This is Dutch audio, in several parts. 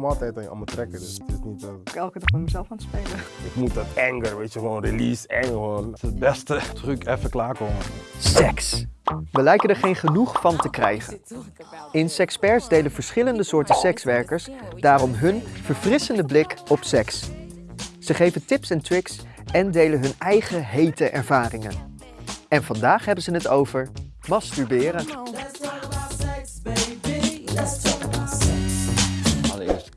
kom altijd aan, aan mijn trekken, dus het is niet dat... Ik elke dag met mezelf aan het spelen. Ik moet dat anger, weet je, gewoon release, gewoon. Het is het beste truc, even klaarkomen. Seks. We lijken er geen genoeg van te krijgen. In Sexperts delen verschillende soorten sekswerkers daarom hun verfrissende blik op seks. Ze geven tips en tricks en delen hun eigen hete ervaringen. En vandaag hebben ze het over masturberen.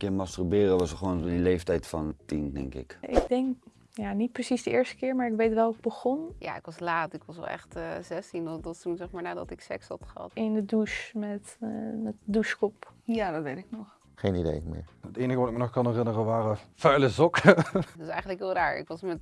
Keer masturberen was gewoon die leeftijd van tien, denk ik. Ik denk, ja, niet precies de eerste keer, maar ik weet wel hoe ik begon. Ja, ik was laat. Ik was wel echt eh 16. Dat was toen zeg maar nadat ik seks had gehad. In de douche met, eh met douchekop. Ja, dat weet ik nog. Geen idee meer. Het enige wat ik me nog kan herinneren waren vuile sokken. Dat is eigenlijk heel raar. Ik was met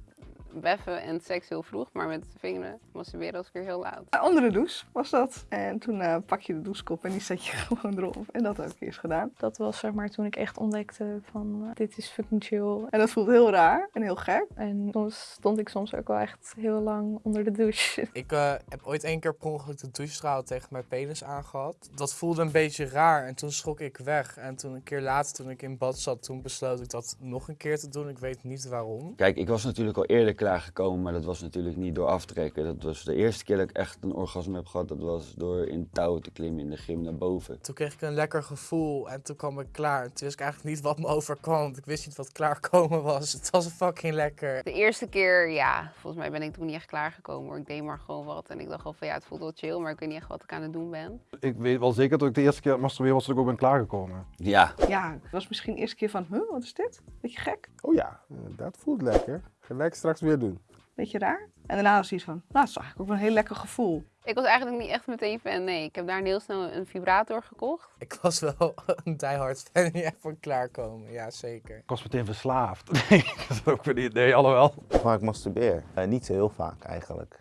beffen en seks heel vroeg, maar met vingeren masturberen was ik weer heel laat. Een andere douche was dat. En toen eh, pak je de douchekop en die zet je gewoon erop. En dat heb ik eerst gedaan. Dat was zeg maar toen ik echt ontdekte van eh, dit is fucking chill. En dat voelt heel raar en heel gek. En soms stond ik soms ook wel echt heel lang onder de douche. Ik eh, heb ooit één keer per ongeluk de douchestraal tegen mijn penis aangehad. Dat voelde een beetje raar en toen schrok ik weg. En toen een keer later, toen ik in bad zat, toen besloot ik dat nog een keer te doen. Ik weet niet waarom. Kijk, ik was natuurlijk al eerder klaargekomen, maar dat was natuurlijk niet door aftrekken. Dat was de eerste keer dat ik echt een orgasme heb gehad, dat was door in touwen te klimmen in de gym naar boven. Toen kreeg ik een lekker gevoel en toen kwam ik klaar. En toen wist ik eigenlijk niet wat me overkwam, want ik wist niet wat klaarkomen was. Het was fucking lekker. De eerste keer, ja, volgens mij ben ik toen niet echt klaargekomen hoor. Ik deed maar gewoon wat en ik dacht al van ja, het voelt wel chill, maar ik weet niet echt wat ik aan het doen ben. Ik weet wel zeker dat ik de eerste keer masturberen was dat ik ook ben klaargekomen. Ja, Ja, het was misschien de eerste keer van, huh, wat is dit? Beetje gek, Oh ja, eh, dat voelt lekker. Gelijk straks weer doen. beetje raar. En daarna was iets van, nou, het is eigenlijk ook wel een heel lekker gevoel. Ik was eigenlijk niet echt meteen fan, nee. Ik heb daar heel snel een vibrator gekocht. Ik was wel een diehard fan niet echt van klaarkomen, ja zeker. Ik was meteen verslaafd. Nee, dat is ook weer niet. Nee, alhoewel. Waar ik masturbeer? Eh, niet zo heel vaak eigenlijk.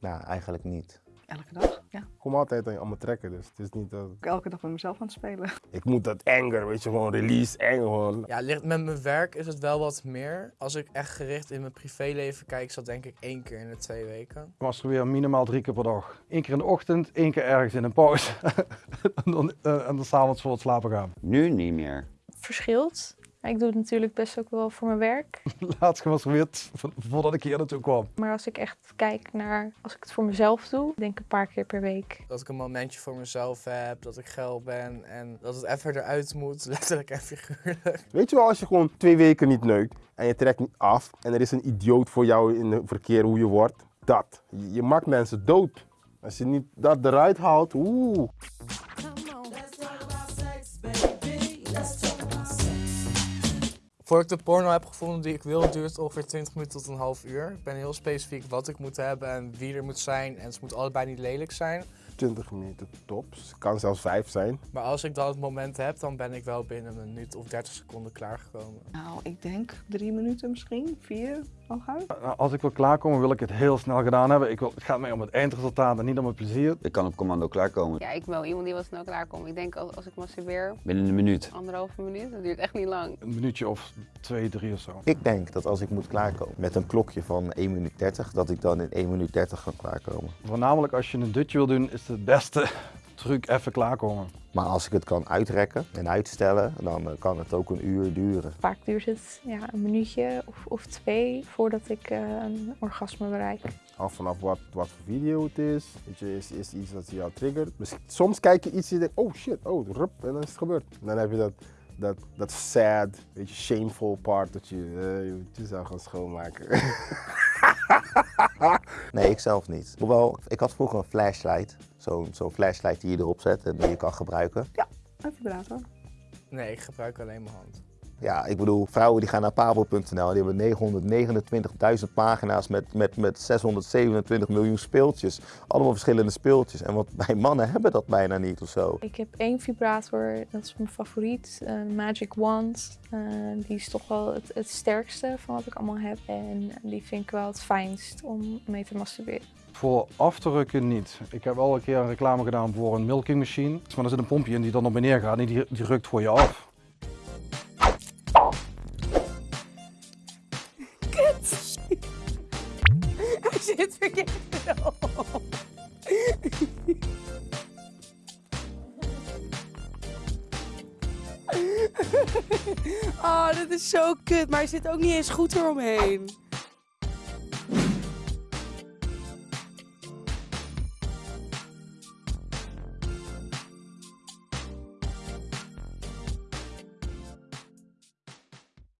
Nou, eigenlijk niet. Elke dag, ja. Ik kom altijd aan, aan mijn trekken, dus het is niet dat... Ik elke dag met mezelf aan het spelen. Ik moet dat anger, weet je, gewoon release, gewoon. Ja, ligt- met mijn werk is het wel wat meer. Als ik echt gericht in mijn privéleven kijk, is dat denk ik één keer in de twee weken. Ik masturbeer minimaal drie keer per dag. Eén keer in de ochtend, één keer ergens in een pauze. en dan, eh, en dan s'avonds voor het slapen gaan. nu niet meer. Verschilt. Ik doe het natuurlijk best ook wel voor mijn werk. Laatst gemasturbeerd vo- voordat ik hier naartoe kwam. Maar als ik echt kijk naar, als ik het voor mezelf doe, denk ik een paar keer per week. Dat ik een momentje voor mezelf heb, dat ik geil ben en dat het even eruit moet, letterlijk en figuurlijk. Weet je wel, als je gewoon twee weken niet neukt en je trekt niet af en er is een idioot voor jou in het verkeer hoe je wordt, dat. Je, je maakt mensen dood. Als je niet dat eruit haalt, oeh. Voordat ik de porno heb gevonden die ik wil, duurt het ongeveer 20 minuten tot een half uur. Ik ben heel specifiek wat ik moet hebben en wie er moet zijn. En ze moet allebei niet lelijk zijn. 20 minuten tops. Kan zelfs 5 zijn. Maar als ik dan het moment heb, dan ben ik wel binnen een minuut of 30 seconden klaargekomen. Nou, ik denk drie minuten misschien, vier, hooguit. Nou, als ik wil klaarkomen, wil ik het heel snel gedaan hebben. Ik wil, het gaat mij om het eindresultaat en niet om het plezier. Ik kan op commando klaarkomen. Ja, ik ben wel iemand die wel snel klaarkomt. Ik denk als, als ik masturbeer, Binnen een minuut. anderhalve minuut, dat duurt echt niet lang. Een minuutje of twee, drie of zo. Ik denk dat als ik moet klaarkomen met een klokje van 1 minuut 30, dat ik dan in 1 minuut 30 kan klaarkomen. Voornamelijk als je een dutje wil doen, is het beste truc even klaarkomen. Maar als ik het kan uitrekken en uitstellen, dan eh, kan het ook een uur duren. Vaak duurt het ja, een minuutje of, of twee voordat ik eh, een orgasme bereik. Af vanaf wat, wat voor video het is. Weet je, is, is iets dat jou triggert. Dus soms kijk je iets en je denkt, oh shit, oh, rup, en dan is het gebeurd. En dan heb je dat, dat, dat sad, weet je, shameful part dat je eh, je jezelf gaan schoonmaken. Nee, ik zelf niet. Hoewel, ik had vroeger een flashlight. Zo'n zo'n flashlight die je erop zet en die je kan gebruiken. Een vibrator. Nee, ik gebruik alleen mijn hand. Ja, ik bedoel, vrouwen die gaan naar pabo.nl, die hebben 929.000 pagina's met, met, met 627 miljoen speeltjes. Allemaal verschillende speeltjes. En wat wij mannen hebben dat bijna niet of zo. Ik heb één vibrator, dat is mijn favoriet, eh, Magic Wand. Eh, die is toch wel het, het sterkste van wat ik allemaal heb. En die vind ik wel het fijnst om mee te masturberen. Voor af te rukken niet. Ik heb al een keer een reclame gedaan voor een milking machine. Maar er zit een pompje in die dan op en neer gaat en die, die rukt voor je af. zit verkeerd. Oh, dit is zo kut, maar hij zit ook niet eens goed eromheen.